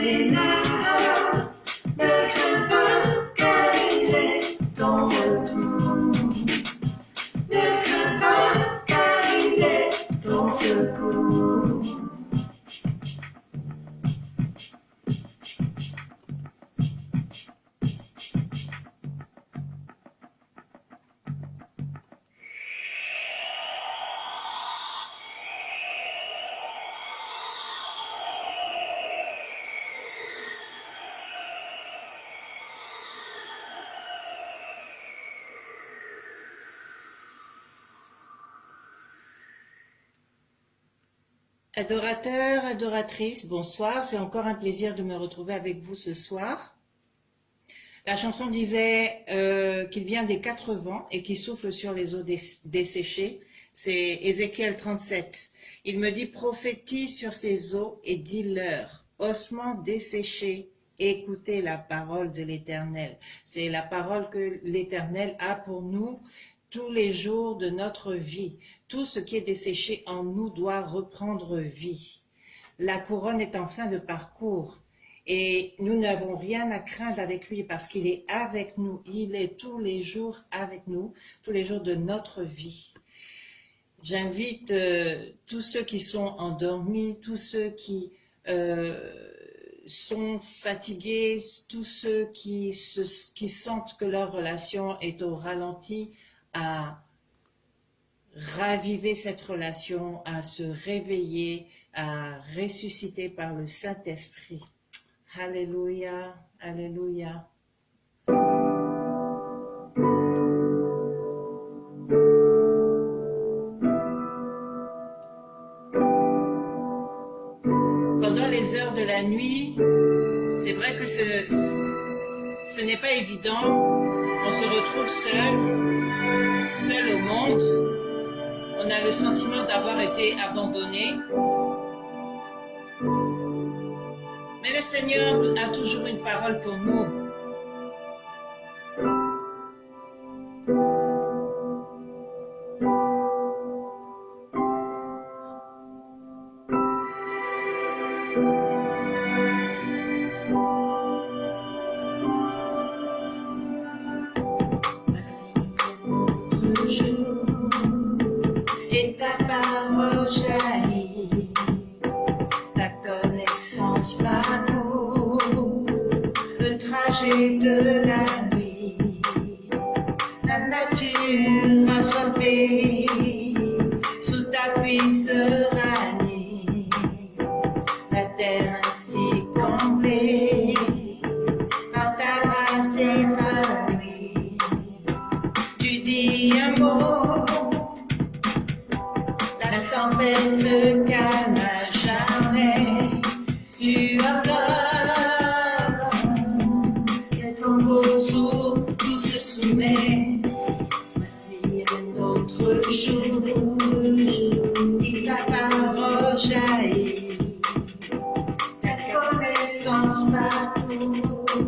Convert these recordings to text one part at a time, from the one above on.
Amen. Adorateurs, adoratrices, bonsoir. C'est encore un plaisir de me retrouver avec vous ce soir. La chanson disait euh, qu'il vient des quatre vents et qu'il souffle sur les eaux desséchées. C'est Ézéchiel 37. Il me dit, prophétise sur ces eaux et dis-leur, ossements desséchés, écoutez la parole de l'Éternel. C'est la parole que l'Éternel a pour nous tous les jours de notre vie. Tout ce qui est desséché en nous doit reprendre vie. La couronne est en fin de parcours et nous n'avons rien à craindre avec lui parce qu'il est avec nous. Il est tous les jours avec nous, tous les jours de notre vie. J'invite euh, tous ceux qui sont endormis, tous ceux qui euh, sont fatigués, tous ceux qui, qui sentent que leur relation est au ralenti, à raviver cette relation, à se réveiller, à ressusciter par le Saint-Esprit. Alléluia, Alléluia. Pendant les heures de la nuit, c'est vrai que ce, ce n'est pas évident. On se retrouve seul, seul au monde, on a le sentiment d'avoir été abandonné. Mais le Seigneur a toujours une parole pour nous. Thank you.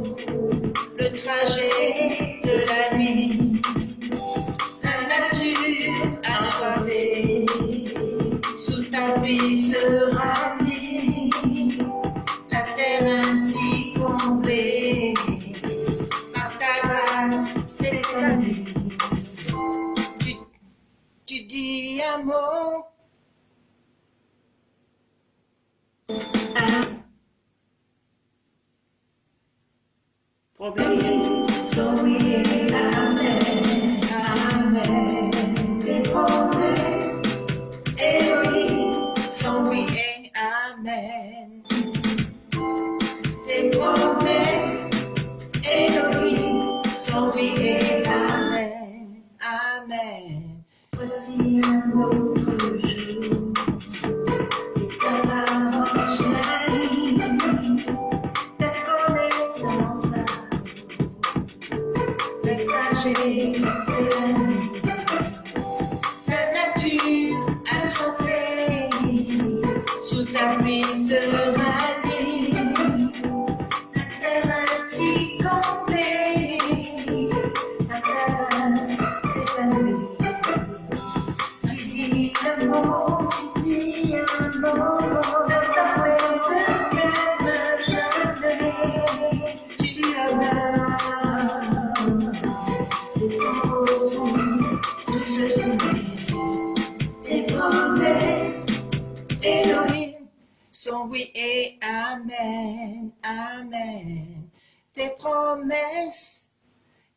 promesses.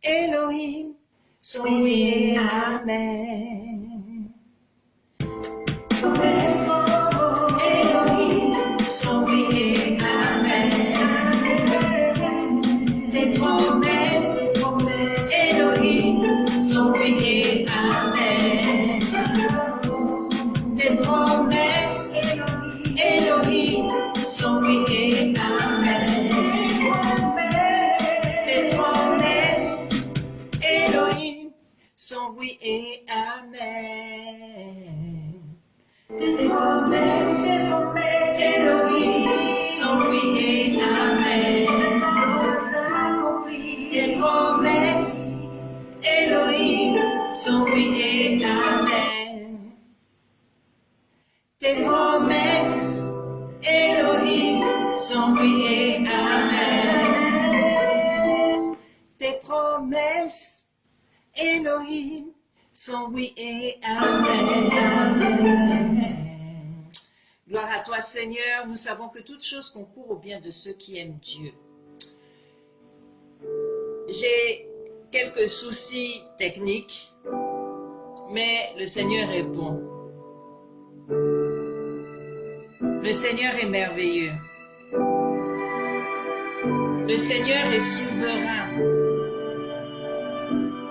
Elohim, son oui et Amen. Sont oui et amen. Gloire à toi Seigneur, nous savons que toute chose concourt au bien de ceux qui aiment Dieu. J'ai quelques soucis techniques, mais le Seigneur est bon. Le Seigneur est merveilleux. Le Seigneur est souverain.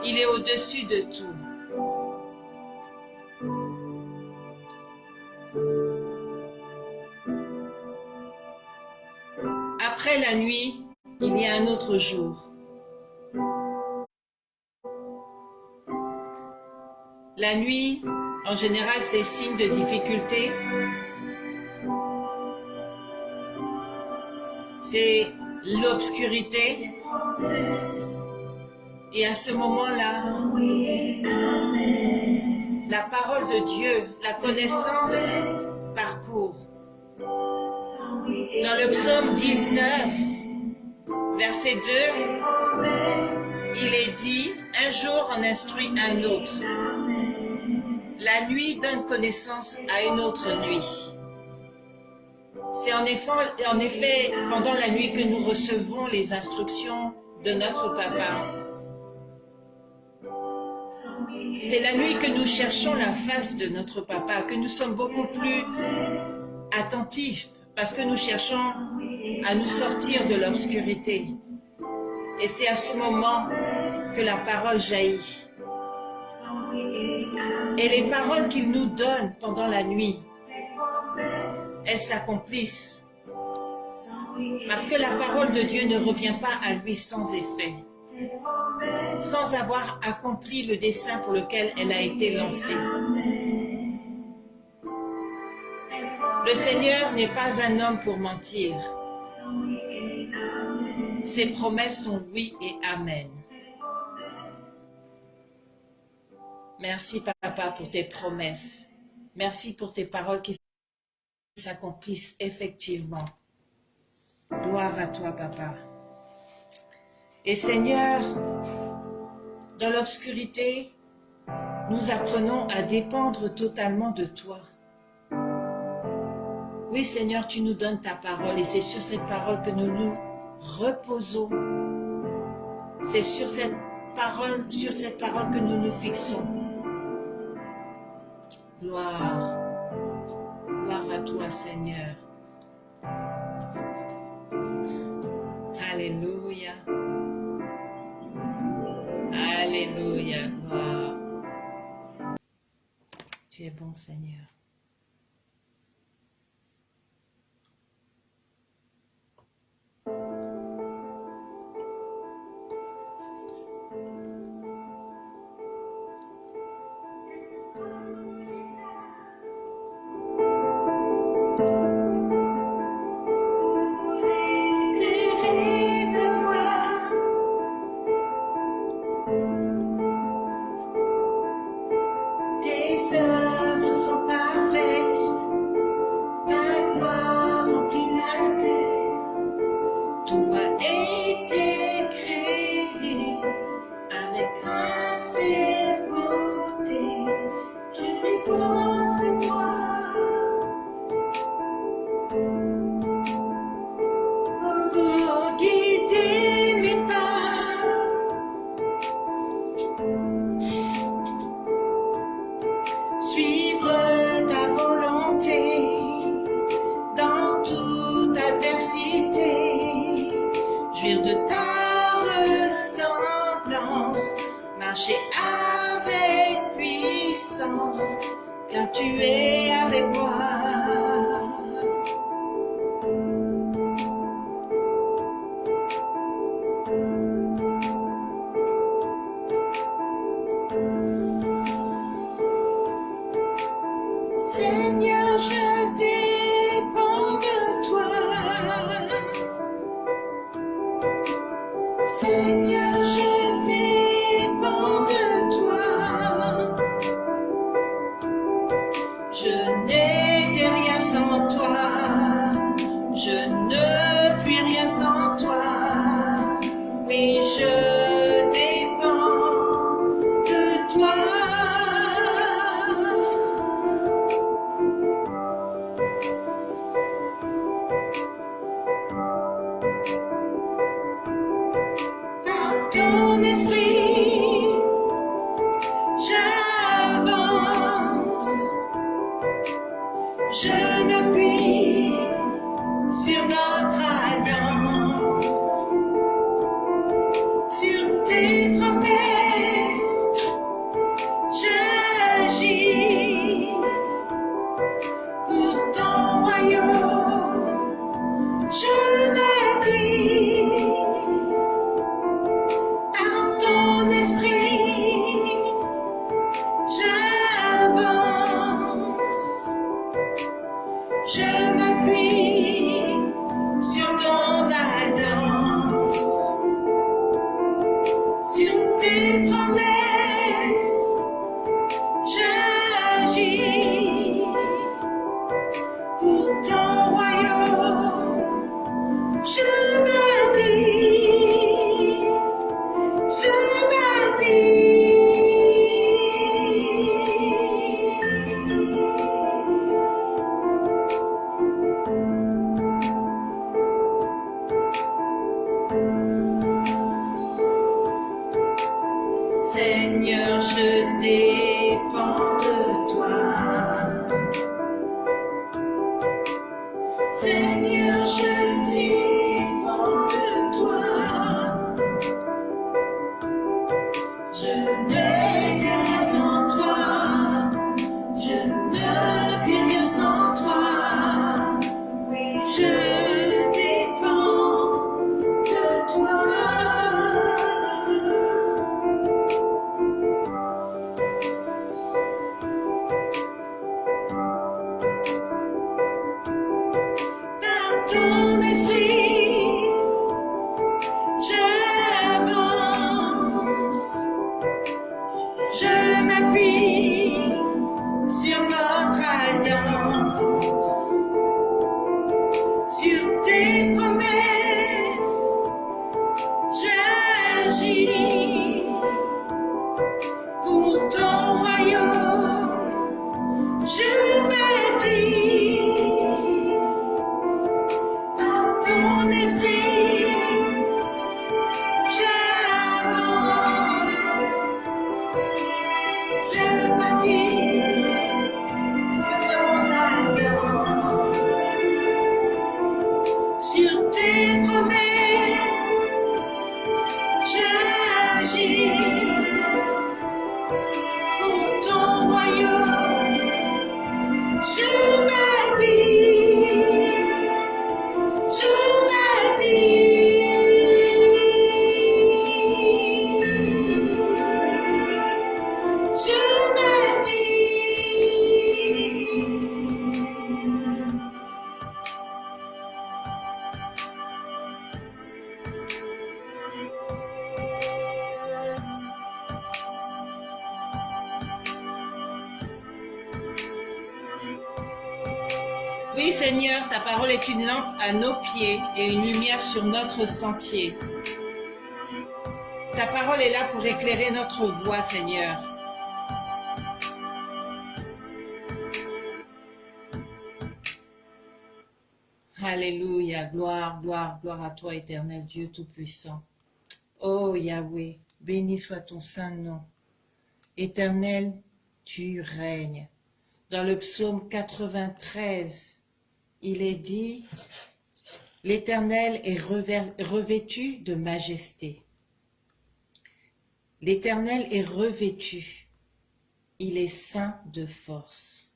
Il est au-dessus de tout. La nuit, il y a un autre jour. La nuit, en général, c'est signe de difficulté. C'est l'obscurité. Et à ce moment-là, la parole de Dieu, la connaissance le psaume 19, verset 2, il est dit, un jour en instruit un autre. La nuit donne connaissance à une autre nuit. C'est en effet, en effet pendant la nuit que nous recevons les instructions de notre papa. C'est la nuit que nous cherchons la face de notre papa, que nous sommes beaucoup plus attentifs parce que nous cherchons à nous sortir de l'obscurité. Et c'est à ce moment que la parole jaillit. Et les paroles qu'il nous donne pendant la nuit, elles s'accomplissent. Parce que la parole de Dieu ne revient pas à lui sans effet, sans avoir accompli le dessein pour lequel elle a été lancée. Le Seigneur n'est pas un homme pour mentir. Ses promesses sont oui et amen. Merci papa pour tes promesses. Merci pour tes paroles qui s'accomplissent effectivement. Gloire à toi papa. Et Seigneur, dans l'obscurité, nous apprenons à dépendre totalement de toi. Oui Seigneur, tu nous donnes ta parole et c'est sur cette parole que nous nous reposons. C'est sur cette parole, sur cette parole que nous nous fixons. Gloire. Gloire à toi, Seigneur. Alléluia. Alléluia, gloire. Tu es bon, Seigneur. avec puissance, car tu es avec moi. Sur notre sentier. Ta parole est là pour éclairer notre voie, Seigneur. Alléluia, gloire, gloire, gloire à toi, éternel Dieu Tout-Puissant. Oh Yahweh, béni soit ton saint nom. Éternel, tu règnes. Dans le psaume 93, il est dit, l'Éternel est revêtu de majesté. L'Éternel est revêtu, il est saint de force.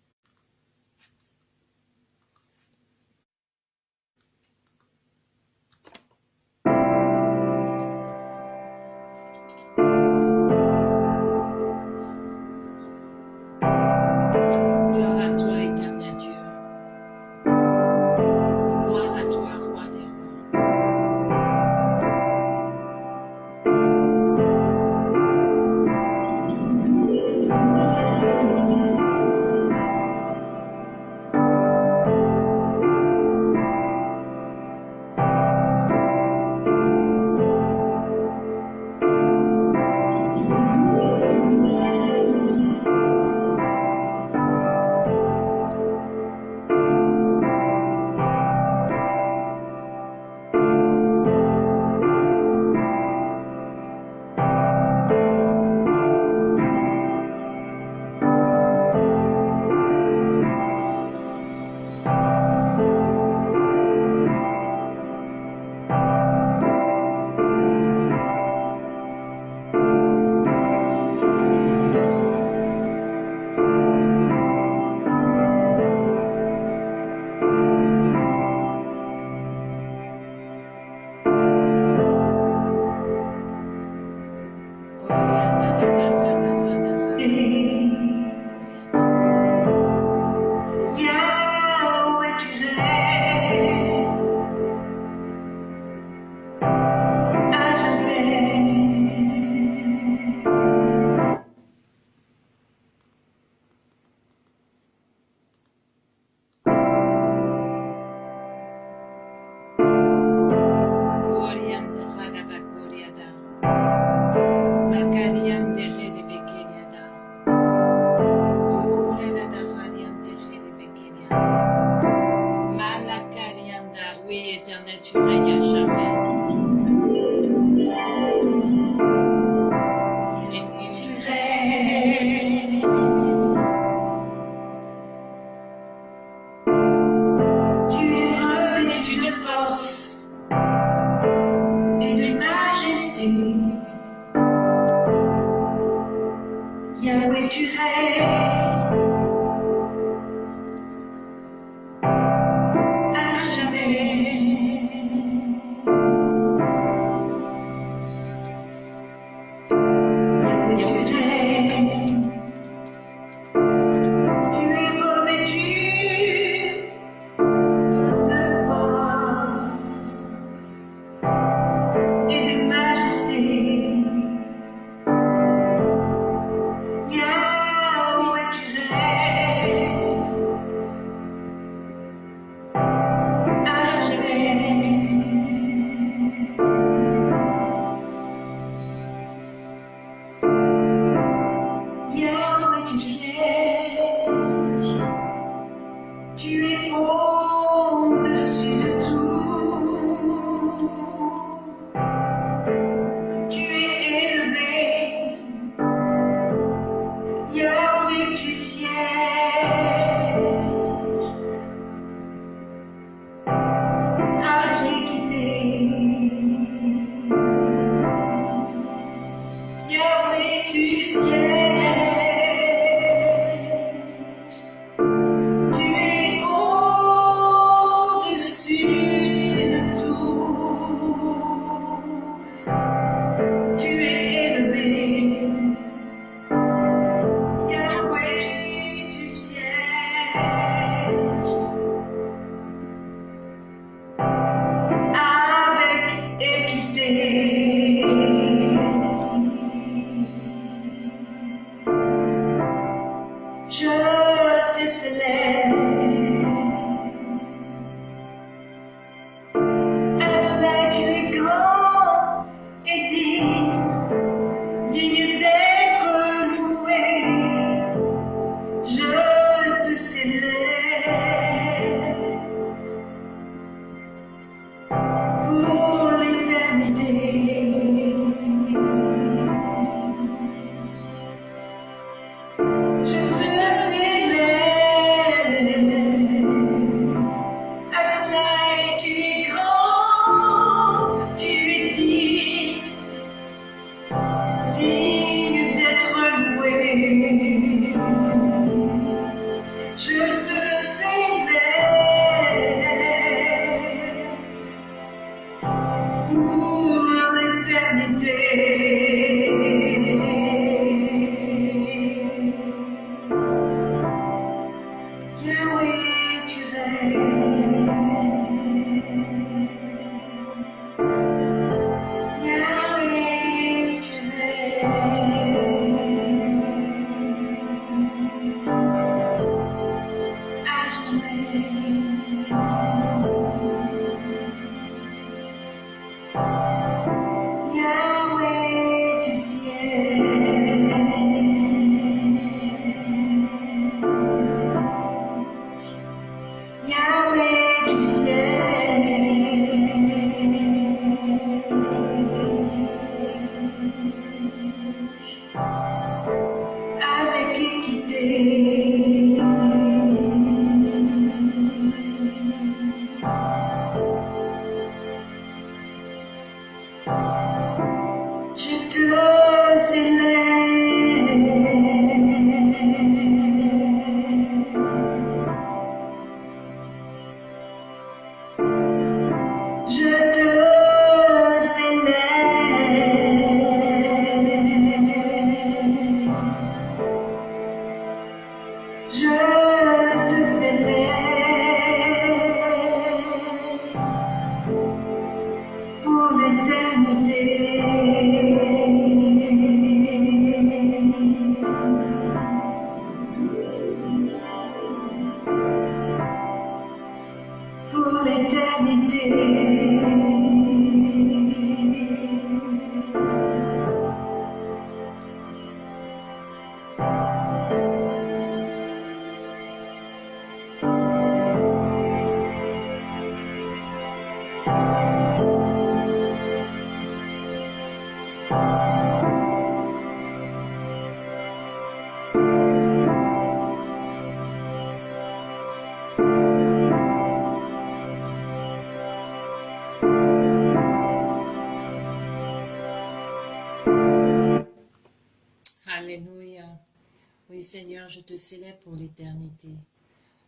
Oui, Seigneur, je te célèbre pour l'éternité.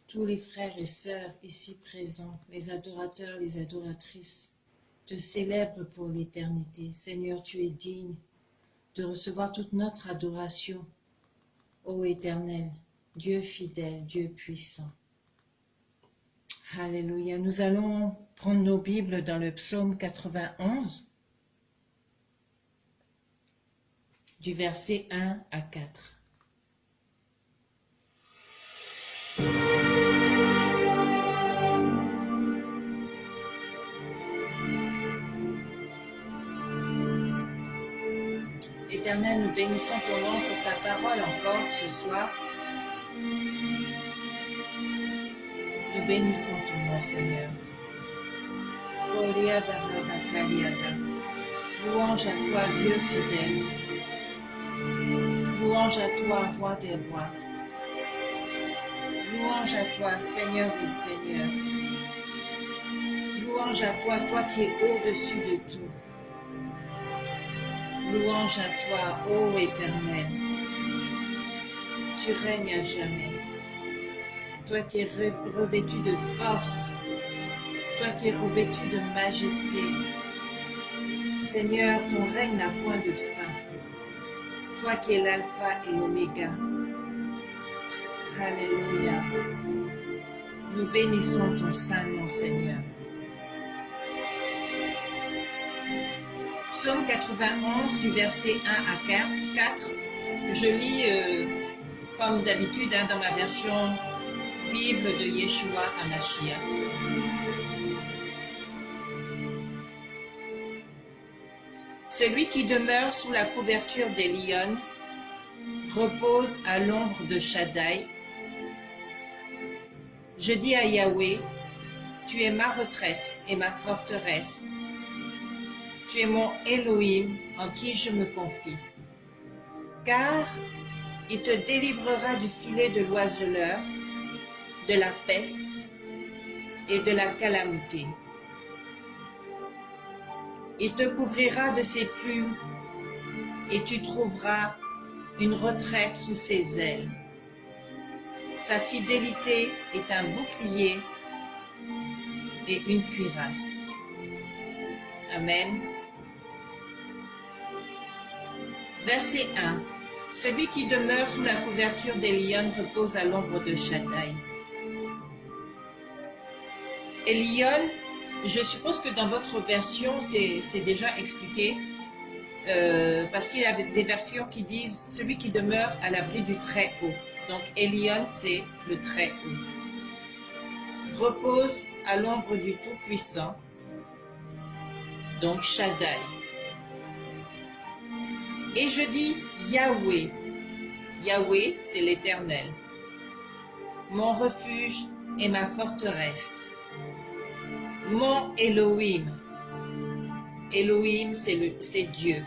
Tous les frères et sœurs ici présents, les adorateurs, les adoratrices, te célèbrent pour l'éternité. Seigneur, tu es digne de recevoir toute notre adoration. Ô Éternel, Dieu fidèle, Dieu puissant. Alléluia. Nous allons prendre nos Bibles dans le psaume 91, du verset 1 à 4. Éternel, nous bénissons ton nom pour ta parole encore ce soir. Nous bénissons ton nom, Seigneur. Louange à toi, Dieu fidèle. Louange à toi, roi des rois. Louange à toi, Seigneur des seigneurs. Louange à toi, toi qui es au-dessus de tout. Louange à toi, ô Éternel. Tu règnes à jamais. Toi qui es revêtu de force, toi qui es revêtu de majesté. Seigneur, ton règne n'a point de fin. Toi qui es l'alpha et l'oméga. Alléluia. Nous bénissons ton saint nom, Seigneur. Psaume 91 du verset 1 à 4. Je lis euh, comme d'habitude hein, dans ma version Bible de Yeshua Amashia. Celui qui demeure sous la couverture des lions repose à l'ombre de Shaddai. Je dis à Yahweh, tu es ma retraite et ma forteresse tu es mon Elohim en qui je me confie. Car il te délivrera du filet de l'oiseleur, de la peste et de la calamité. Il te couvrira de ses plumes et tu trouveras une retraite sous ses ailes. Sa fidélité est un bouclier et une cuirasse. Amen. Verset 1. Celui qui demeure sous la couverture des lions repose à l'ombre de Shaddai. Et je suppose que dans votre version, c'est déjà expliqué, euh, parce qu'il y a des versions qui disent celui qui demeure à l'abri du très haut. Donc Elion, c'est le très haut. Repose à l'ombre du Tout-Puissant, donc Shaddai. Et je dis Yahweh. Yahweh, c'est l'Éternel. Mon refuge et ma forteresse. Mon Elohim. Elohim, c'est Dieu.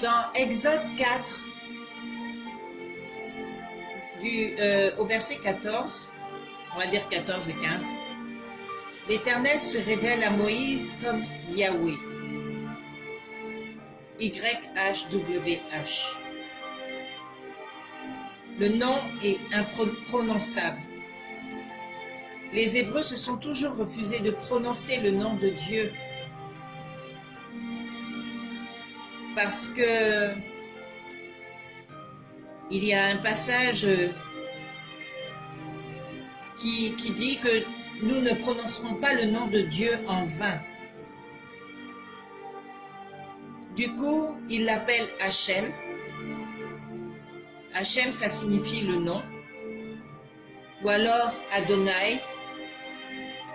Dans Exode 4, du, euh, au verset 14, on va dire 14 et 15, l'Éternel se révèle à Moïse comme Yahweh. YHWH. Le nom est imprononçable. Les Hébreux se sont toujours refusés de prononcer le nom de Dieu parce que il y a un passage qui, dit que nous ne prononcerons pas le nom de Dieu en vain. Du coup, il l'appelle Hachem. Hachem, ça signifie le nom. Ou alors Adonai.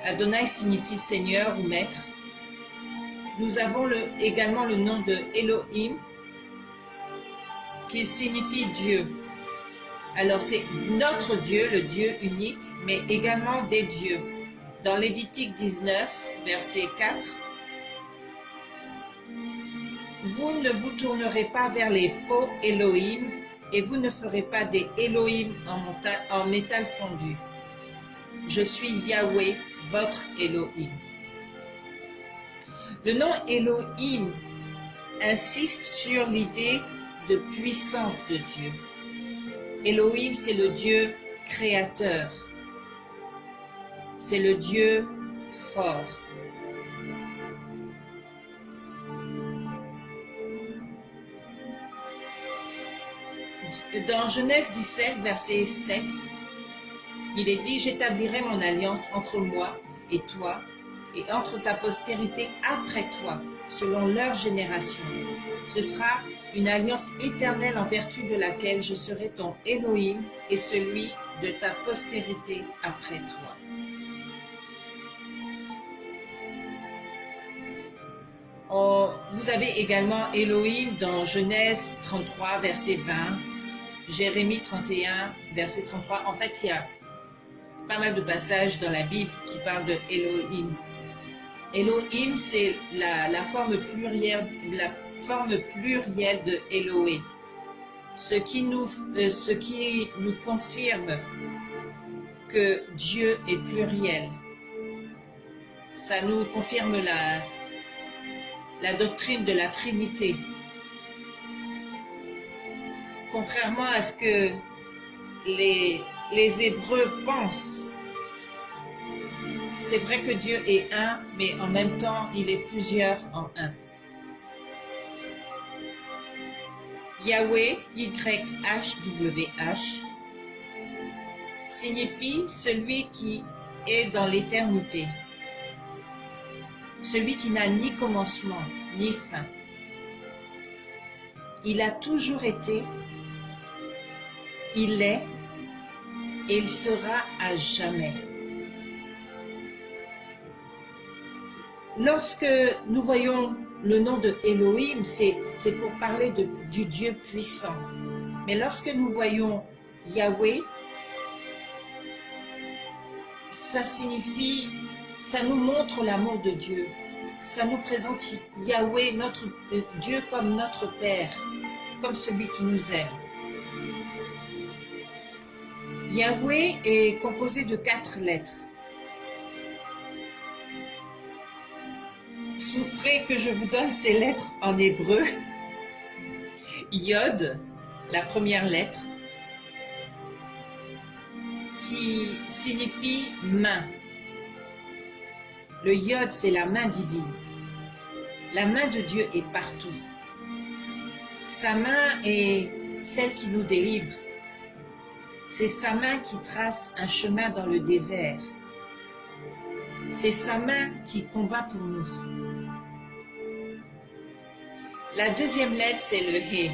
Adonai signifie Seigneur ou Maître. Nous avons également le nom de Elohim, qui signifie Dieu. Alors c'est notre Dieu, le Dieu unique, mais également des dieux. Dans Lévitique 19, verset 4, vous ne vous tournerez pas vers les faux Elohim et vous ne ferez pas des Elohim en, métal fondu. Je suis Yahweh, votre Elohim. Le nom Elohim insiste sur l'idée de puissance de Dieu. Elohim, c'est le Dieu créateur. C'est le Dieu fort. Dans Genèse 17, verset 7, il est dit, j'établirai mon alliance entre moi et toi, et entre ta postérité après toi, selon leur génération. Ce sera une alliance éternelle en vertu de laquelle je serai ton Elohim et celui de ta postérité après toi. Oh, vous avez également Elohim dans Genèse 33, verset 20, Jérémie 31, verset 33. En fait, il y a pas mal de passages dans la Bible qui parlent de Elohim. Elohim, c'est la, forme plurielle, la forme plurielle de Eloé, ce qui nous, euh, ce qui nous confirme que Dieu est pluriel. Ça nous confirme la, la doctrine de la Trinité. Contrairement à ce que les, les Hébreux pensent, c'est vrai que Dieu est un, mais en même temps, il est plusieurs en un. Yahweh, Y-H-W-H, signifie celui qui est dans l'éternité celui qui n'a ni commencement ni fin. Il a toujours été, il est et il sera à jamais. Lorsque nous voyons le nom de Elohim, c'est pour parler du Dieu puissant. Mais lorsque nous voyons Yahweh, ça signifie ça nous montre l'amour de Dieu. Ça nous présente Yahweh, notre euh, Dieu comme notre Père, comme celui qui nous aime. Yahweh est composé de quatre lettres. Souffrez que je vous donne ces lettres en hébreu. Yod, la première lettre, qui signifie main. Le yod, c'est la main divine. La main de Dieu est partout. Sa main est celle qui nous délivre. C'est sa main qui trace un chemin dans le désert. C'est sa main qui combat pour nous. La deuxième lettre, c'est le He.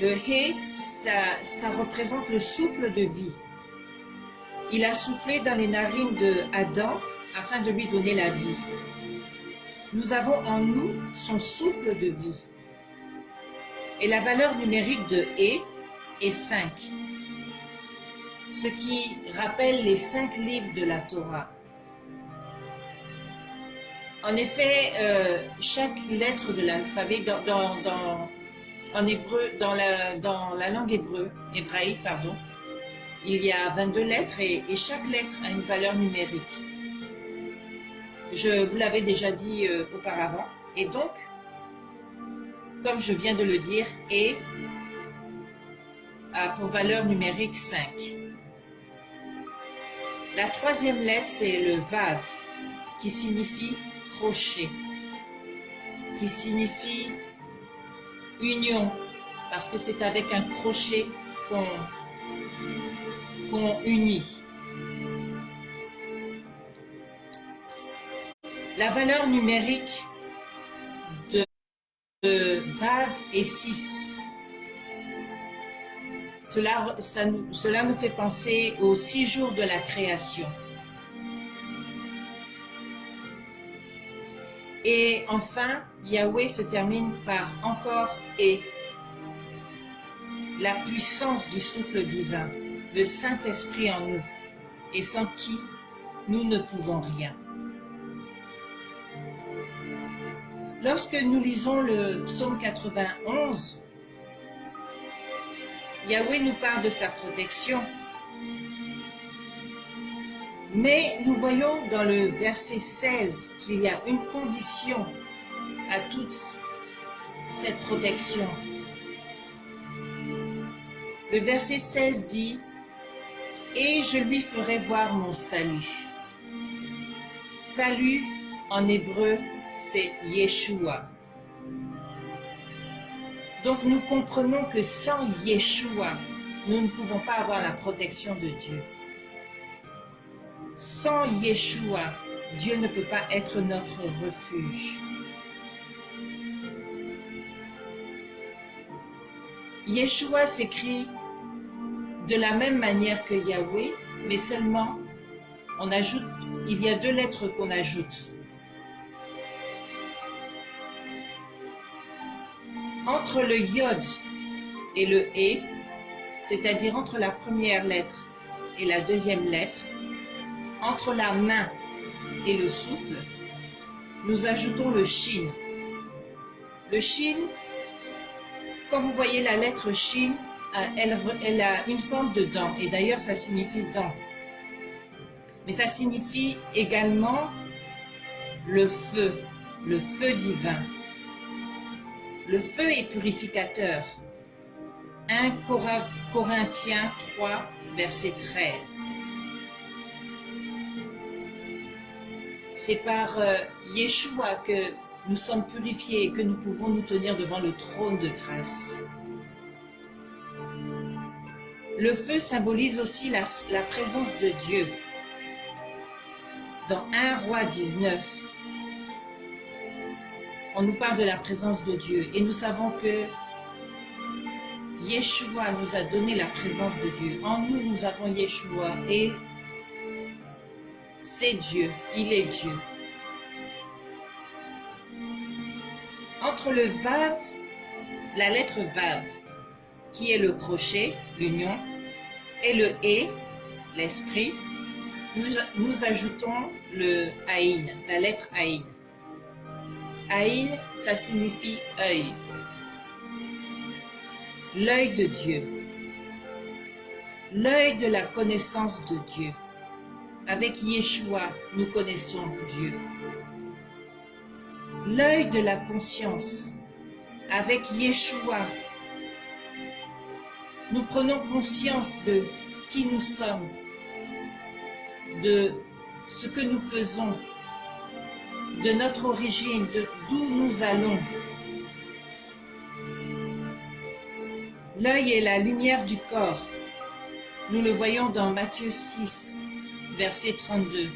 Le He, ça, représente le souffle de vie. Il a soufflé dans les narines de Adam afin de lui donner la vie. Nous avons en nous son souffle de vie. Et la valeur numérique de E est 5, ce qui rappelle les cinq livres de la Torah. En effet, euh, chaque lettre de l'alphabet dans, en hébreu, dans la, dans la langue hébreu, hébraïque, pardon, il y a 22 lettres et, chaque lettre a une valeur numérique. Je vous l'avais déjà dit euh, auparavant. Et donc, comme je viens de le dire, et a pour valeur numérique 5. La troisième lettre, c'est le Vav, qui signifie crochet, qui signifie union, parce que c'est avec un crochet qu'on unis. La valeur numérique Vav est 6. Cela, cela nous fait penser aux six jours de la création. Et enfin, Yahweh se termine par encore et la puissance du souffle divin le Saint-Esprit en nous, et sans qui nous ne pouvons rien. Lorsque nous lisons le psaume 91, Yahweh nous parle de sa protection, mais nous voyons dans le verset 16 qu'il y a une condition à toute cette protection. Le verset 16 dit, « Et je lui ferai voir mon salut. » Salut, en hébreu, c'est Yeshua. Donc nous comprenons que sans Yeshua, nous ne pouvons pas avoir la protection de Dieu. Sans Yeshua, Dieu ne peut pas être notre refuge. Yeshua s'écrit de la même manière que Yahweh, mais seulement on ajoute, il y a deux lettres qu'on ajoute. Entre le yod et le e, c'est-à-dire entre la première lettre et la deuxième lettre, entre la main et le souffle, nous ajoutons le shin. Le shin, quand vous voyez la lettre shin, euh, elle, elle a une forme de dent, et d'ailleurs ça signifie dent. Mais ça signifie également le feu, le feu divin. Le feu est purificateur. 1 Corinthiens 3, verset 13. C'est par euh, Yeshua que nous sommes purifiés et que nous pouvons nous tenir devant le trône de grâce. Le feu symbolise aussi la, la présence de Dieu. Dans 1 roi 19, on nous parle de la présence de Dieu et nous savons que Yeshua nous a donné la présence de Dieu. En nous, nous avons Yeshua et c'est Dieu, il est Dieu. Entre le Vav, la lettre Vav, qui est le crochet, l'union, et le E, l'esprit, nous, nous, ajoutons le Aïn, la lettre Aïn. Aïn, ça signifie œil. L'œil de Dieu. L'œil de la connaissance de Dieu. Avec Yeshua, nous connaissons Dieu. L'œil de la conscience. Avec Yeshua, nous prenons conscience de qui nous sommes, de ce que nous faisons, de notre origine, de d'où nous allons. L'œil est la lumière du corps. Nous le voyons dans Matthieu 6, verset 32.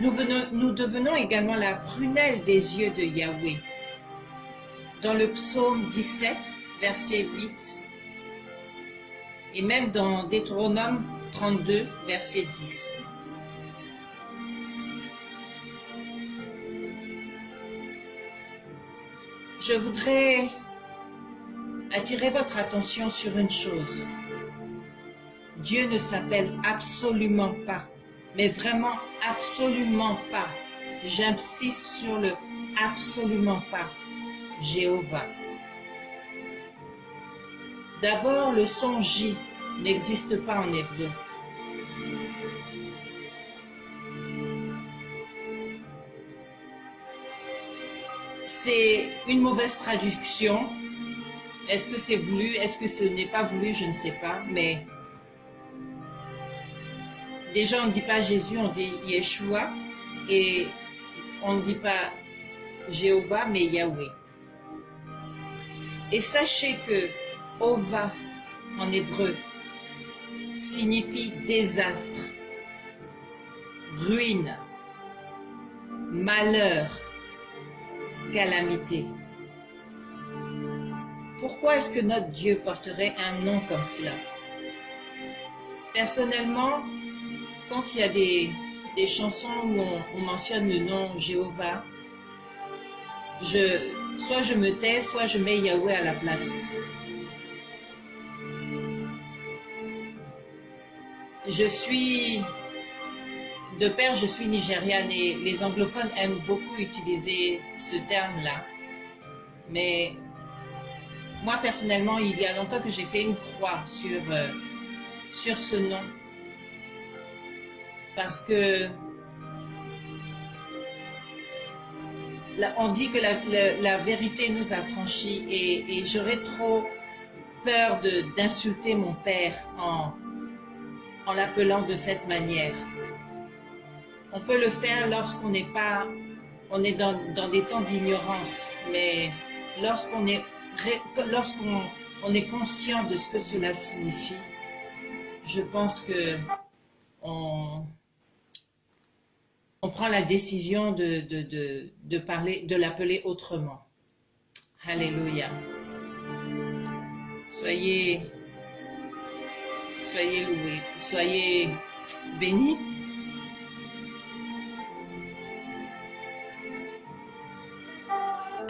Nous, venons, nous devenons également la prunelle des yeux de Yahweh. Dans le psaume 17, verset 8, et même dans Deutéronome 32, verset 10. Je voudrais attirer votre attention sur une chose. Dieu ne s'appelle absolument pas, mais vraiment absolument pas. J'insiste sur le absolument pas. Jéhovah. D'abord, le son J n'existe pas en hébreu. C'est une mauvaise traduction. Est-ce que c'est voulu? Est-ce que ce n'est pas voulu? Je ne sais pas. Mais déjà, on ne dit pas Jésus, on dit Yeshua. Et on ne dit pas Jéhovah, mais Yahweh. Et sachez que Ova, en hébreu, signifie désastre, ruine, malheur, calamité. Pourquoi est-ce que notre Dieu porterait un nom comme cela? Personnellement, quand il y a des, chansons où on, mentionne le nom Jéhovah, je, soit je me tais, soit je mets Yahweh à la place. Je suis de père, je suis nigériane et les anglophones aiment beaucoup utiliser ce terme-là. Mais moi, personnellement, il y a longtemps que j'ai fait une croix sur, euh, sur ce nom. Parce que on dit que la, vérité nous a franchis et, et j'aurais trop peur d'insulter mon père en, en l'appelant de cette manière. On peut le faire lorsqu'on n'est pas, on est dans, dans des temps d'ignorance, mais lorsqu'on est, lorsqu'on on est conscient de ce que cela signifie, je pense que on, on prend la décision de, de, de, parler, de l'appeler autrement. Alléluia. Soyez, soyez loués, soyez bénis.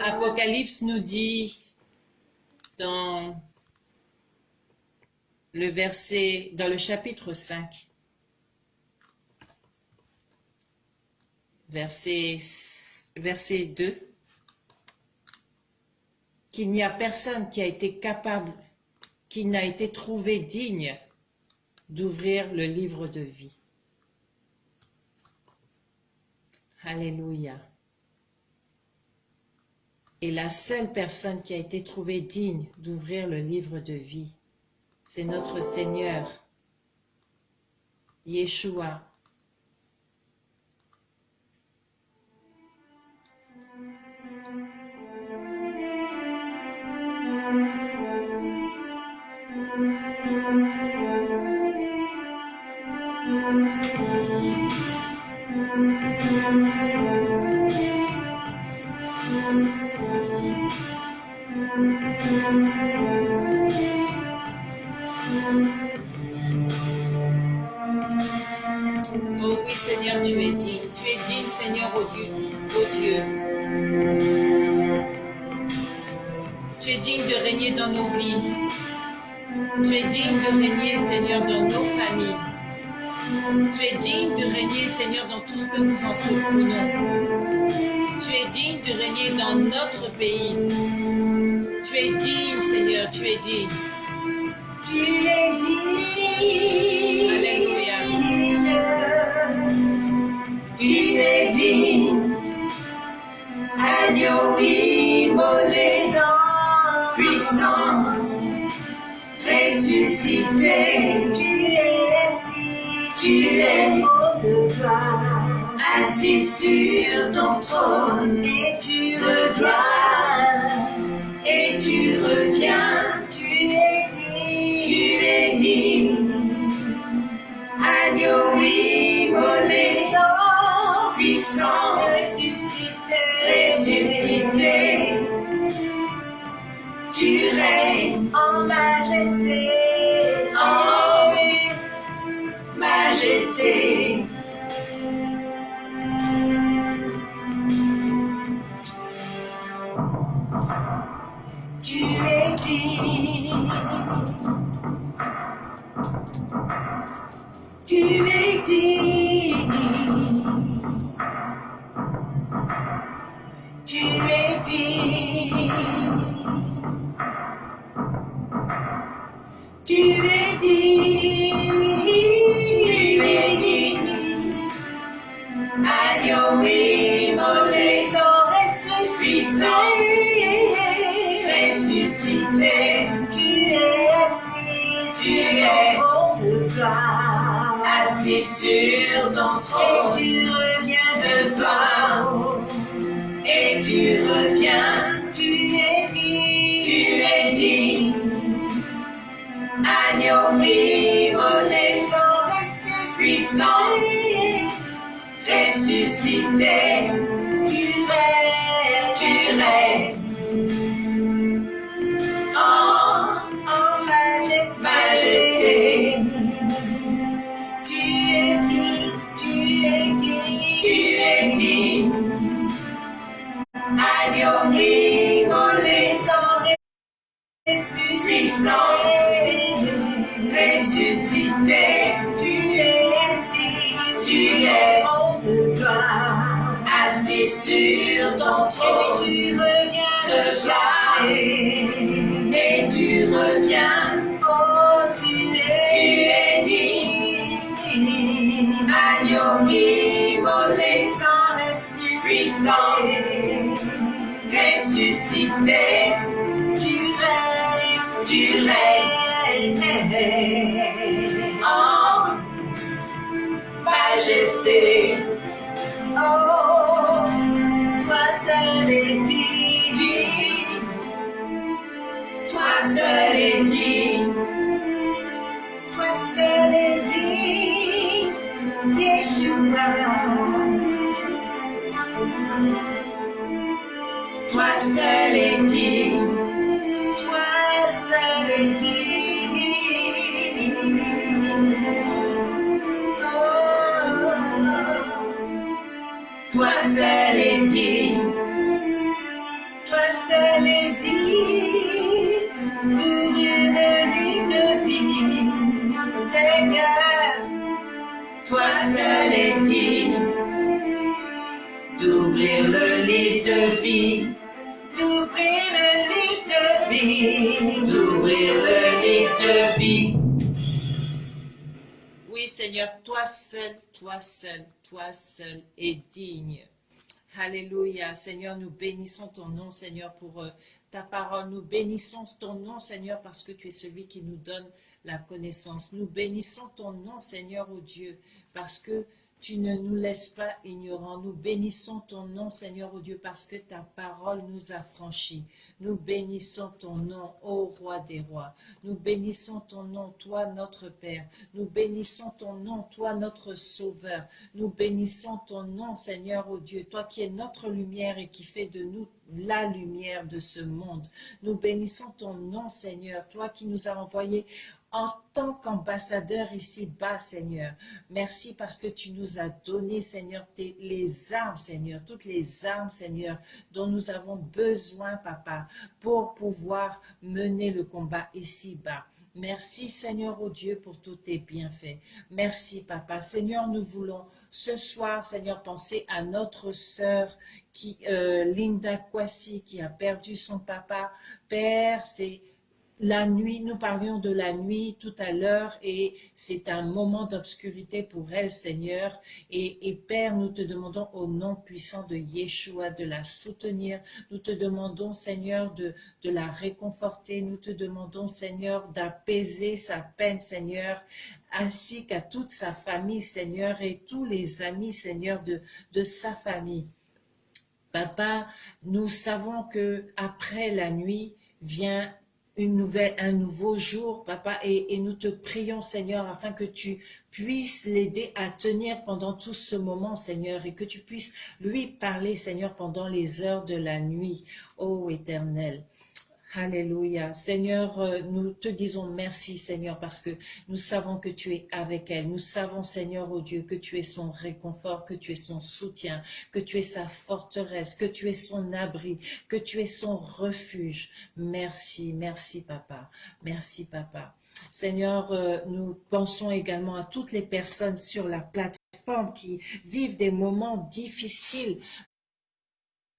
Apocalypse nous dit dans le verset, dans le chapitre 5, verset, verset 2, qu'il n'y a personne qui a été capable, qui n'a été trouvé digne d'ouvrir le livre de vie. Alléluia. Et la seule personne qui a été trouvée digne d'ouvrir le livre de vie, c'est notre Seigneur, Yeshua, nos vies. Tu es digne de régner Seigneur dans nos familles. Tu es digne de régner Seigneur dans tout ce que nous entreprenons. Tu es digne de régner dans notre pays. Tu es digne Seigneur, tu es digne. Tu es digne. Alléluia. Tu es digne. Agneau ressuscité. Tu es assis, tu es de gloire, assis sur ton trône. Et tu reviens, et tu reviens. Tu es digne, tu es digne. Agneau immolé, puissant, Seigneur, toi seul, toi seul, toi seul est digne. Alléluia. Seigneur, nous bénissons ton nom, Seigneur, pour euh, ta parole. Nous bénissons ton nom, Seigneur, parce que tu es celui qui nous donne la connaissance. Nous bénissons ton nom, Seigneur, ô Dieu, parce que tu ne nous laisses pas ignorants. Nous bénissons ton nom, Seigneur, ô Dieu, parce que ta parole nous a franchis. Nous bénissons ton nom, ô Roi des rois. Nous bénissons ton nom, toi notre Père. Nous bénissons ton nom, toi notre Sauveur. Nous bénissons ton nom, Seigneur, ô Dieu, toi qui es notre lumière et qui fais de nous la lumière de ce monde. Nous bénissons ton nom, Seigneur, toi qui nous as envoyés en tant qu'ambassadeur ici-bas, Seigneur. Merci parce que tu nous as donné, Seigneur, les armes, Seigneur, toutes les armes, Seigneur, dont nous avons besoin, Papa, pour pouvoir mener le combat ici-bas. Merci, Seigneur, au Dieu, pour tous tes bienfaits. Merci, Papa. Seigneur, nous voulons ce soir, Seigneur, penser à notre sœur qui, euh, Linda Kwasi, qui a perdu son papa. Père, c'est la nuit, nous parlions de la nuit tout à l'heure et c'est un moment d'obscurité pour elle, Seigneur. Et, et, Père, nous te demandons au nom puissant de Yeshua de la soutenir. Nous te demandons, Seigneur, de, de la réconforter. Nous te demandons, Seigneur, d'apaiser sa peine, Seigneur, ainsi qu'à toute sa famille, Seigneur, et tous les amis, Seigneur, de, de sa famille. Papa, nous savons que après la nuit vient un nouveau jour, papa, et, nous te prions, Seigneur, afin que tu puisses l'aider à tenir pendant tout ce moment, Seigneur, et que tu puisses lui parler, Seigneur, pendant les heures de la nuit, ô Éternel. Alléluia. Seigneur, euh, nous te disons merci, Seigneur, parce que nous savons que tu es avec elle. Nous savons, Seigneur, oh Dieu, que tu es son réconfort, que tu es son soutien, que tu es sa forteresse, que tu es son abri, que tu es son refuge. Merci, merci, Papa. Merci, Papa. Seigneur, euh, nous pensons également à toutes les personnes sur la plateforme qui vivent des moments difficiles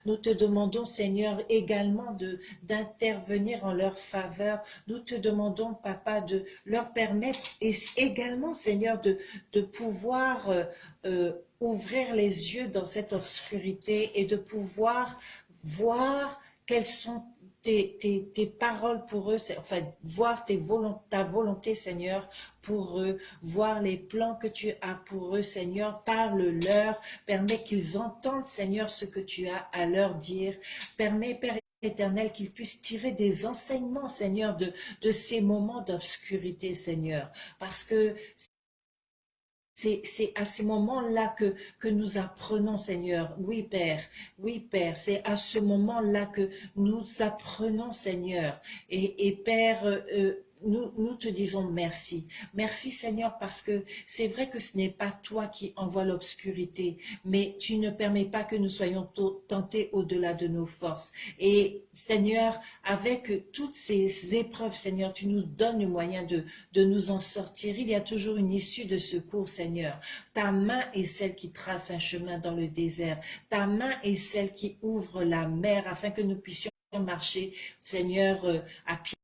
nous te demandons, Seigneur, également d'intervenir en leur faveur. Nous te demandons, Papa, de leur permettre et également, Seigneur, de, pouvoir euh, euh, ouvrir les yeux dans cette obscurité et de pouvoir voir quelles sont tes, paroles pour eux, enfin, voir ta volonté, Seigneur, pour eux, voir les plans que tu as pour eux, Seigneur, parle-leur, permets qu'ils entendent, Seigneur, ce que tu as à leur dire, permets, Père éternel, qu'ils puissent tirer des enseignements, Seigneur, de, de ces moments d'obscurité, Seigneur, parce que c'est à ce moment-là que, que nous apprenons, Seigneur. Oui, Père, oui, Père, c'est à ce moment-là que nous apprenons, Seigneur. Et, et Père, euh, nous, te disons merci. Merci Seigneur parce que c'est vrai que ce n'est pas toi qui envoies l'obscurité, mais tu ne permets pas que nous soyons tentés au-delà de nos forces. Et Seigneur, avec toutes ces épreuves, Seigneur, tu nous donnes le moyen de, de nous en sortir. Il y a toujours une issue de secours, Seigneur. Ta main est celle qui trace un chemin dans le désert. Ta main est celle qui ouvre la mer afin que nous puissions marcher, Seigneur, euh, à pied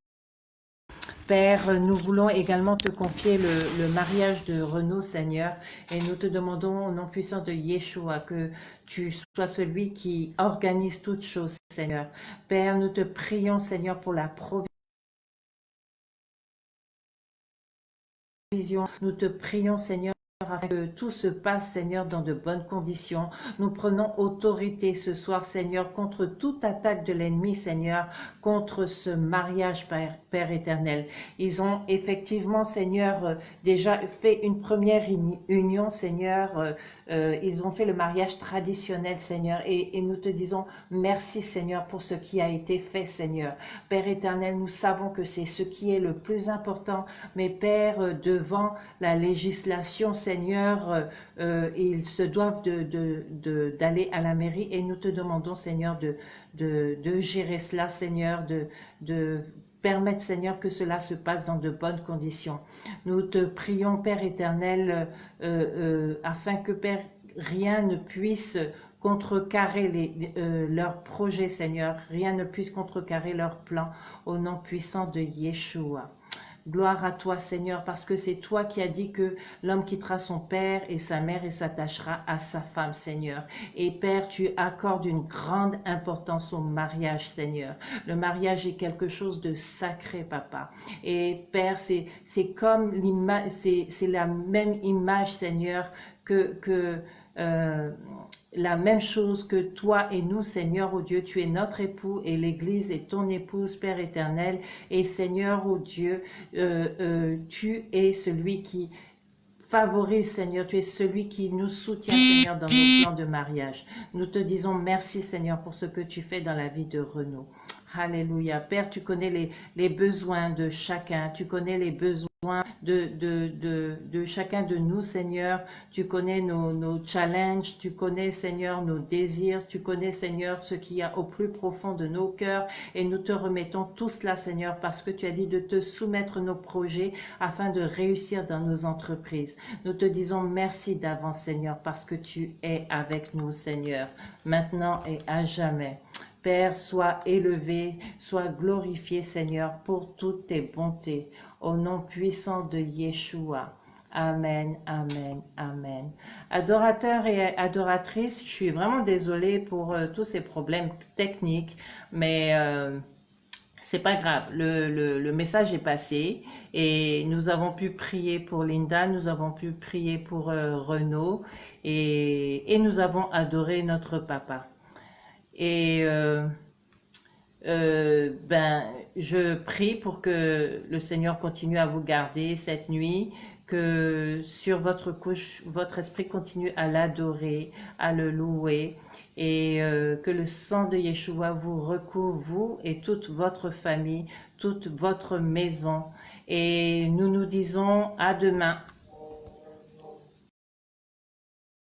Père, nous voulons également te confier le, mariage de Renaud, Seigneur, et nous te demandons au nom puissant de Yeshua que tu sois celui qui organise toutes choses, Seigneur. Père, nous te prions, Seigneur, pour la provision. Nous te prions, Seigneur, que tout se passe, Seigneur, dans de bonnes conditions. Nous prenons autorité ce soir, Seigneur, contre toute attaque de l'ennemi, Seigneur, contre ce mariage, Père, Père, éternel. Ils ont effectivement, Seigneur, euh, déjà fait une première union, Seigneur. Euh, euh, ils ont fait le mariage traditionnel, Seigneur. Et, et nous te disons merci, Seigneur, pour ce qui a été fait, Seigneur. Père éternel, nous savons que c'est ce qui est le plus important. Mais Père, devant la législation, Seigneur, Seigneur, euh, euh, ils se doivent d'aller à la mairie et nous te demandons, Seigneur, de, gérer cela, Seigneur, de, permettre, Seigneur, que cela se passe dans de bonnes conditions. Nous te prions, Père éternel, afin que, Père, rien ne puisse contrecarrer leurs projets, Seigneur. Rien ne puisse contrecarrer leurs plans au nom puissant de Yeshua. Gloire à toi, Seigneur, parce que c'est toi qui as dit que l'homme quittera son père et sa mère et s'attachera à sa femme, Seigneur. Et Père, tu accordes une grande importance au mariage, Seigneur. Le mariage est quelque chose de sacré, Papa. Et Père, c'est comme l'image, c'est la même image, Seigneur, que, que euh, la même chose que toi et nous, Seigneur, ô Dieu, tu es notre époux et l'Église est ton épouse, Père éternel. Et Seigneur, ô Dieu, euh, euh, tu es celui qui favorise, Seigneur, tu es celui qui nous soutient, Seigneur, dans nos plans de mariage. Nous te disons merci, Seigneur, pour ce que tu fais dans la vie de Renaud. Alléluia. Père, tu connais les, les besoins de chacun, tu connais les besoins de, de, de, de, chacun de nous, Seigneur. Tu connais nos, nos, challenges, tu connais, Seigneur, nos désirs, tu connais, Seigneur, ce qu'il y a au plus profond de nos cœurs. Et nous te remettons tout cela, Seigneur, parce que tu as dit de te soumettre nos projets afin de réussir dans nos entreprises. Nous te disons merci d'avance, Seigneur, parce que tu es avec nous, Seigneur, maintenant et à jamais. Père, sois élevé, sois glorifié, Seigneur, pour toutes tes bontés au nom puissant de Yeshua. Amen, Amen, Amen. Adorateurs et adoratrices, je suis vraiment désolée pour euh, tous ces problèmes techniques, mais euh, c'est pas grave. Le, message est passé et nous avons pu prier pour Linda, nous avons pu prier pour euh, Renaud et, nous avons adoré notre papa. Et euh, euh, ben, je prie pour que le Seigneur continue à vous garder cette nuit, que sur votre couche, votre esprit continue à l'adorer, à le louer, et euh, que le sang de Yeshua vous recouvre, vous et toute votre famille, toute votre maison. Et nous nous disons à demain